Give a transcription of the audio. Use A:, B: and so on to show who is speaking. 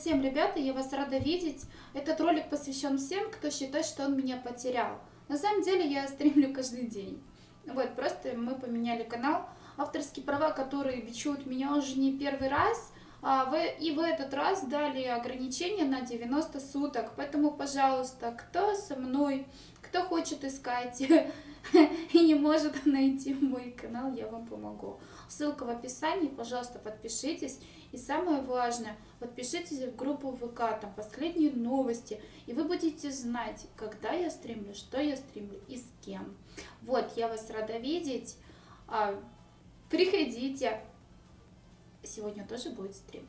A: всем, ребята, я вас рада видеть. Этот ролик посвящен всем, кто считает, что он меня потерял. На самом деле я стримлю каждый день. Вот, просто мы поменяли канал. Авторские права, которые бичуют меня уже не первый раз, а и в этот раз дали ограничение на 90 суток. Поэтому, пожалуйста, кто со мной, кто хочет искать и не может найти мой канал, я вам помогу. Ссылка в описании, пожалуйста, подпишитесь. И самое важное, подпишитесь в группу ВК, там последние новости, и вы будете знать, когда я стримлю, что я стримлю и с кем. Вот, я вас рада видеть. А, приходите. Сегодня тоже будет стрим.